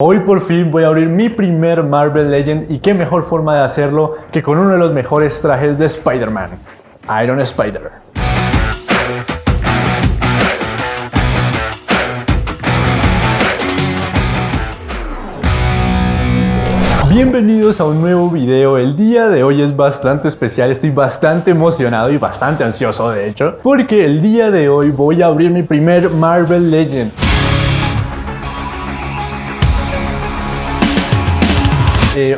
Hoy por fin voy a abrir mi primer Marvel Legend y qué mejor forma de hacerlo que con uno de los mejores trajes de Spider-Man, Iron Spider. Bienvenidos a un nuevo video, el día de hoy es bastante especial, estoy bastante emocionado y bastante ansioso de hecho, porque el día de hoy voy a abrir mi primer Marvel Legend.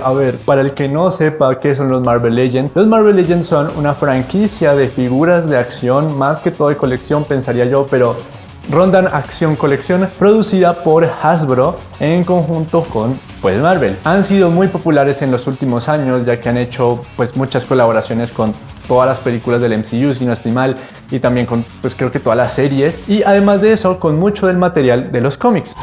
A ver, para el que no sepa qué son los Marvel Legends, los Marvel Legends son una franquicia de figuras de acción, más que todo de colección pensaría yo, pero rondan acción colección producida por Hasbro en conjunto con pues Marvel. Han sido muy populares en los últimos años ya que han hecho pues muchas colaboraciones con todas las películas del MCU si no estoy mal y también con pues creo que todas las series y además de eso con mucho del material de los cómics.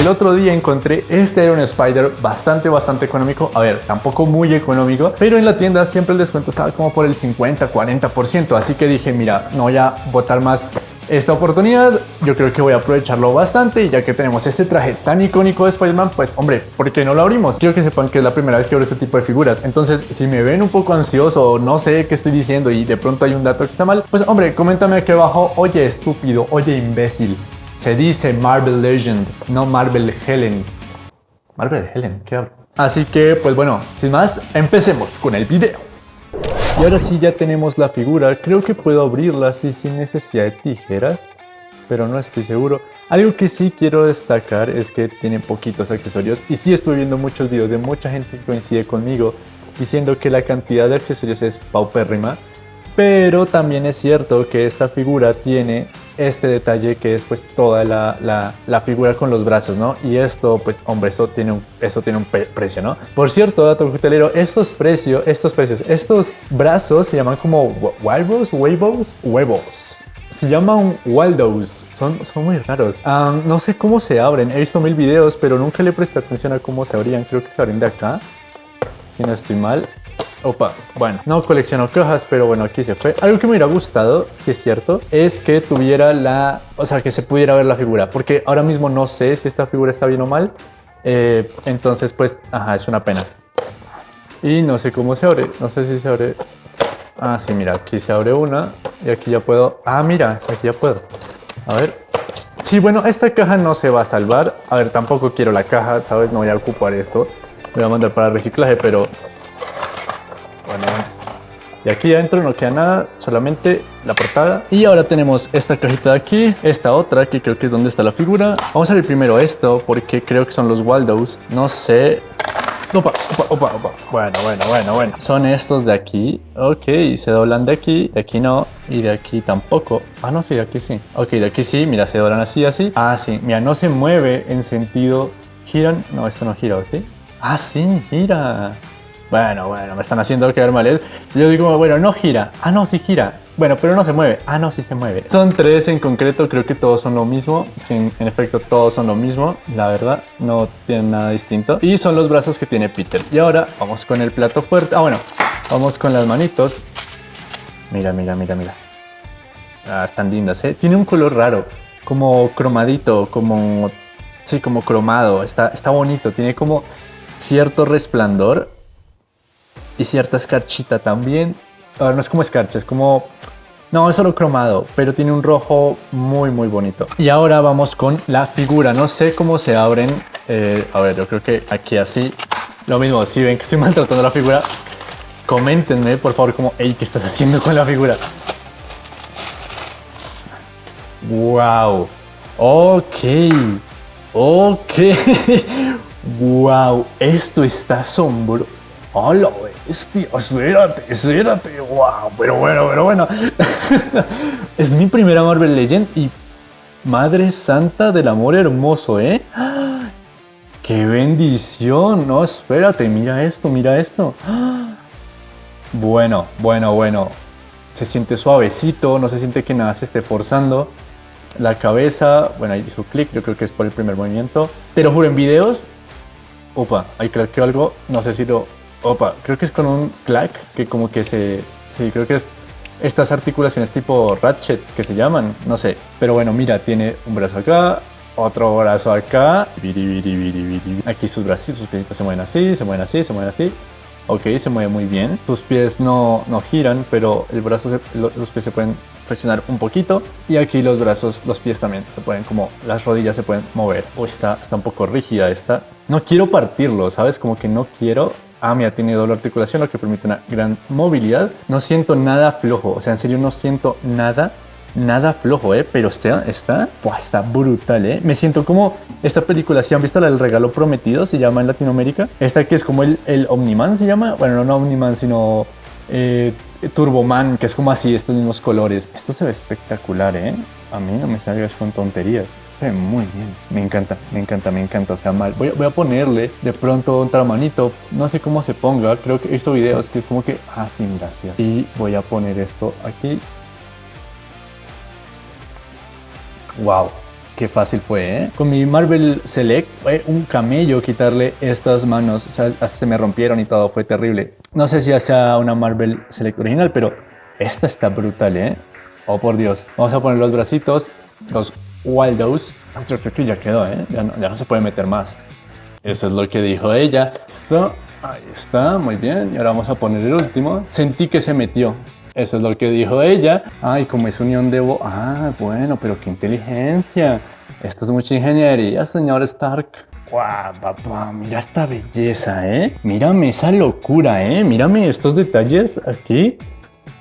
El otro día encontré este Iron Spider bastante, bastante económico. A ver, tampoco muy económico, pero en la tienda siempre el descuento estaba como por el 50, 40%. Así que dije, mira, no voy a botar más esta oportunidad. Yo creo que voy a aprovecharlo bastante y ya que tenemos este traje tan icónico de Spider-Man, pues hombre, ¿por qué no lo abrimos? Quiero que sepan que es la primera vez que abro este tipo de figuras. Entonces, si me ven un poco ansioso o no sé qué estoy diciendo y de pronto hay un dato que está mal, pues hombre, coméntame aquí abajo, oye estúpido, oye imbécil. Se dice Marvel Legend, no Marvel Helen. Marvel Helen, ¿qué hablo? Así que, pues bueno, sin más, empecemos con el video. Y ahora sí ya tenemos la figura, creo que puedo abrirla así sin necesidad de tijeras, pero no estoy seguro. Algo que sí quiero destacar es que tiene poquitos accesorios y sí estoy viendo muchos videos de mucha gente que coincide conmigo diciendo que la cantidad de accesorios es paupérrima, pero también es cierto que esta figura tiene este detalle que es pues toda la, la, figura con los brazos, ¿no? Y esto, pues hombre, eso tiene un, eso tiene un precio, ¿no? Por cierto, dato hotelero, estos precios, estos precios, estos brazos se llaman como Waldos, Huevos, Huevos. Se llaman Waldos, son, son muy raros. no sé cómo se abren, he visto mil videos, pero nunca le presté atención a cómo se abrían. Creo que se abren de acá, si no estoy mal. Opa, bueno, no colecciono cajas, pero bueno, aquí se fue. Algo que me hubiera gustado, si es cierto, es que tuviera la... O sea, que se pudiera ver la figura, porque ahora mismo no sé si esta figura está bien o mal. Eh, entonces, pues, ajá, es una pena. Y no sé cómo se abre, no sé si se abre... Ah, sí, mira, aquí se abre una y aquí ya puedo... Ah, mira, aquí ya puedo. A ver. Sí, bueno, esta caja no se va a salvar. A ver, tampoco quiero la caja, ¿sabes? No voy a ocupar esto. Voy a mandar para reciclaje, pero bueno, y aquí adentro no queda nada, solamente la portada. Y ahora tenemos esta cajita de aquí, esta otra que creo que es donde está la figura. Vamos a ver primero esto porque creo que son los Waldos. No sé. Opa, opa, opa, opa. Bueno, bueno, bueno, bueno. Son estos de aquí. Ok, se doblan de aquí, de aquí no. Y de aquí tampoco. Ah, no, sí, de aquí sí. Ok, de aquí sí, mira, se doblan así, así. Ah, sí, mira, no se mueve en sentido... ¿Giran? No, esto no gira, ¿sí? Ah, sí, gira. Bueno, bueno, me están haciendo quedar mal. ¿eh? Yo digo, bueno, no gira. Ah, no, sí gira. Bueno, pero no se mueve. Ah, no, sí se mueve. Son tres en concreto, creo que todos son lo mismo. en efecto, todos son lo mismo, la verdad. No tienen nada distinto. Y son los brazos que tiene Peter. Y ahora vamos con el plato fuerte. Ah, bueno, vamos con las manitos. Mira, mira, mira, mira. Ah, están lindas, ¿eh? Tiene un color raro, como cromadito, como... Sí, como cromado. Está, está bonito, tiene como cierto resplandor y cierta escarchita también. Ahora no es como escarcha, es como... No, es solo cromado, pero tiene un rojo muy, muy bonito. Y ahora vamos con la figura. No sé cómo se abren. Eh, a ver, yo creo que aquí así. Lo mismo, si ven que estoy maltratando la figura, coméntenme, por favor, como, hey, ¿qué estás haciendo con la figura? Wow. Ok. Ok. wow. Esto está asombro. Hola, bestia, espérate, espérate, wow, pero bueno, pero bueno. es mi primera Marvel Legend y Madre Santa del Amor Hermoso, ¿eh? ¡Qué bendición! No, espérate, mira esto, mira esto. Bueno, bueno, bueno. Se siente suavecito, no se siente que nada se esté forzando. La cabeza, bueno, ahí hizo clic, yo creo que es por el primer movimiento. Te lo juro, en videos... Opa, ahí creo que algo, no sé si lo Opa, creo que es con un clack que como que se... Sí, creo que es estas articulaciones tipo ratchet que se llaman, no sé. Pero bueno, mira, tiene un brazo acá, otro brazo acá. Aquí sus brazos, sus piecitos se mueven así, se mueven así, se mueven así. Ok, se mueve muy bien. Sus pies no, no giran, pero el brazo los pies se pueden flexionar un poquito. Y aquí los brazos, los pies también se pueden como, las rodillas se pueden mover. O está, está un poco rígida esta. No quiero partirlo, ¿sabes? Como que no quiero Ah, mira, tiene doble articulación, lo que permite una gran movilidad. No siento nada flojo, o sea, en serio no siento nada nada flojo, ¿eh? Pero está, está, está brutal, ¿eh? Me siento como esta película, si han visto la del regalo prometido, se llama en Latinoamérica. Esta que es como el, el Omniman, se llama. Bueno, no Omniman, sino eh, Turboman, que es como así, estos mismos colores. Esto se ve espectacular, ¿eh? A mí no me salgas con tonterías. Se ve muy bien. Me encanta, me encanta, me encanta. O sea, mal. Voy, a ponerle de pronto otra manito. No sé cómo se ponga. Creo que he visto videos que es como que... Ah, sin gracias. Y voy a poner esto aquí Wow, qué fácil fue, ¿eh? Con mi Marvel Select fue un camello quitarle estas manos. O sea, hasta se me rompieron y todo, fue terrible. No sé si sea una Marvel Select original, pero esta está brutal, ¿eh? Oh, por Dios. Vamos a poner los bracitos, los Waldos. Yo creo que ya quedó, ¿eh? Ya no, se puede meter más. Eso es lo que dijo ella. Esto, ahí está, muy bien. Y ahora vamos a poner el último. Sentí que se metió. Eso es lo que dijo ella. Ay, como es unión de. Ah, bueno, pero qué inteligencia. Esto es mucha ingeniería, señor Stark. Guau, papá, mira esta belleza, ¿eh? Mírame esa locura, ¿eh? Mírame estos detalles aquí.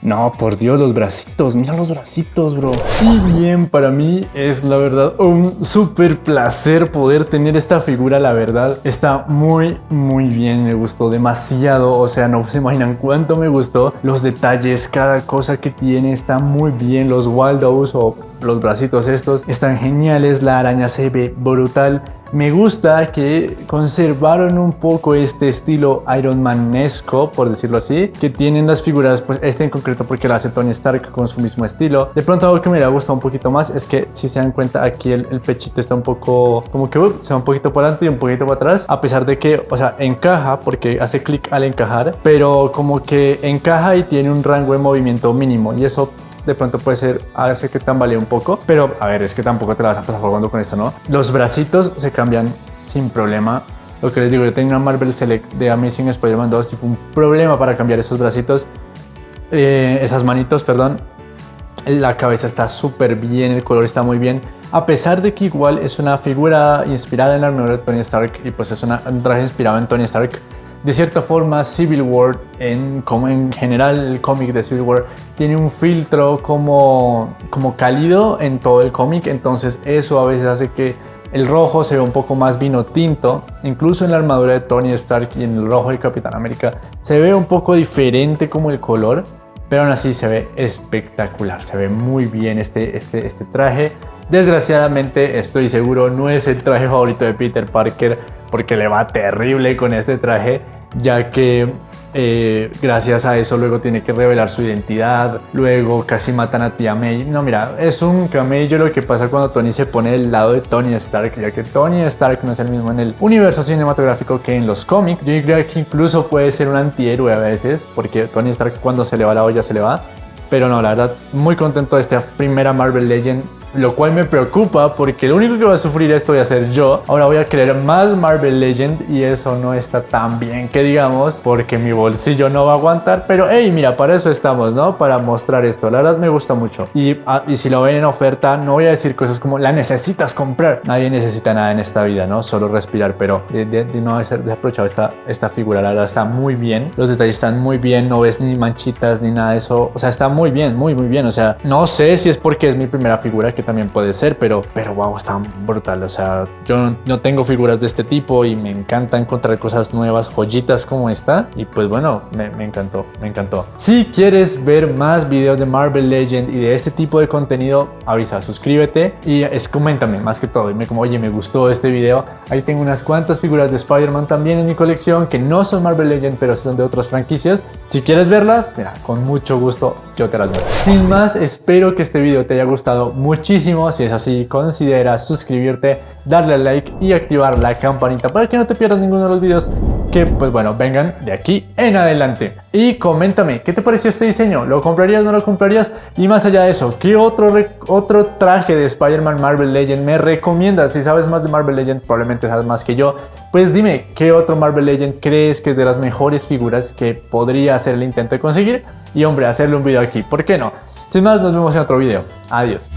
No, por Dios, los bracitos, mira los bracitos, bro. Y bien, para mí es la verdad un súper placer poder tener esta figura, la verdad. Está muy, muy bien, me gustó demasiado. O sea, no se imaginan cuánto me gustó. Los detalles, cada cosa que tiene está muy bien. Los Waldos o los bracitos estos están geniales. La araña se ve brutal. Me gusta que conservaron un poco este estilo Iron Manesco, por decirlo así, que tienen las figuras, pues este en concreto porque lo hace Tony Stark con su mismo estilo. De pronto algo que me ha gustado un poquito más es que si se dan cuenta aquí el, pechito está un poco, como que uh, se va un poquito para adelante y un poquito para atrás, a pesar de que, o sea, encaja porque hace clic al encajar, pero como que encaja y tiene un rango de movimiento mínimo y eso de pronto puede ser, hace que tambalee un poco, pero a ver, es que tampoco te la vas a pasar jugando con esto, ¿no? Los bracitos se cambian sin problema. Lo que les digo, yo tenía una Marvel Select de Amazing Spider-Man 2 y un problema para cambiar esos bracitos, eh, esas manitos, perdón. La cabeza está súper bien, el color está muy bien. A pesar de que igual es una figura inspirada en la armadura de Tony Stark y pues es una, un traje inspirado en Tony Stark, de cierta forma Civil War, en, como en general el cómic de Civil War, tiene un filtro como, como cálido en todo el cómic, entonces eso a veces hace que el rojo se vea un poco más vino tinto, incluso en la armadura de Tony Stark y en el rojo de Capitán América se ve un poco diferente como el color, pero aún así se ve espectacular, se ve muy bien este, este, este traje. Desgraciadamente estoy seguro no es el traje favorito de Peter Parker, porque le va terrible con este traje, ya que eh, gracias a eso luego tiene que revelar su identidad, luego casi matan a tía May. No, mira, es un camello lo que pasa cuando Tony se pone del lado de Tony Stark, ya que Tony Stark no es el mismo en el universo cinematográfico que en los cómics. Yo creo que incluso puede ser un antihéroe a veces, porque Tony Stark cuando se le va la olla se le va. Pero no, la verdad, muy contento de esta primera Marvel Legend lo cual me preocupa porque lo único que va a sufrir esto voy a ser yo. Ahora voy a querer más Marvel Legend y eso no está tan bien que digamos porque mi bolsillo no va a aguantar. Pero hey, mira, para eso estamos, ¿no? Para mostrar esto. La verdad me gusta mucho. Y, ah, y si lo ven en oferta, no voy a decir cosas como la necesitas comprar. Nadie necesita nada en esta vida, ¿no? Solo respirar, pero de, de, de no haber desaprovechado esta, esta figura, la verdad está muy bien. Los detalles están muy bien, no ves ni manchitas ni nada de eso. O sea, está muy bien, muy, muy bien. O sea, no sé si es porque es mi primera figura que también puede ser, pero, pero wow, está brutal. O sea, yo no tengo figuras de este tipo y me encanta encontrar cosas nuevas, joyitas como esta. Y pues bueno, me, encantó, me encantó. Si quieres ver más videos de Marvel Legend y de este tipo de contenido, avisa, suscríbete y es coméntame más que todo. Dime como, oye, me gustó este video. Ahí tengo unas cuantas figuras de Spider-Man también en mi colección que no son Marvel Legend, pero son de otras franquicias. Si quieres verlas, mira, con mucho gusto yo te las muestro. Sin más, espero que este video te haya gustado muchísimo si es así, considera suscribirte, darle like y activar la campanita para que no te pierdas ninguno de los videos que pues bueno, vengan de aquí en adelante. Y coméntame, ¿qué te pareció este diseño? ¿Lo comprarías, no lo comprarías? Y más allá de eso, ¿qué otro, otro traje de Spider-Man Marvel Legend me recomiendas? Si sabes más de Marvel Legend, probablemente sabes más que yo. Pues dime, ¿qué otro Marvel Legend crees que es de las mejores figuras que podría hacer el intento de conseguir? Y hombre, hacerle un video aquí, ¿por qué no? Sin más, nos vemos en otro video. Adiós.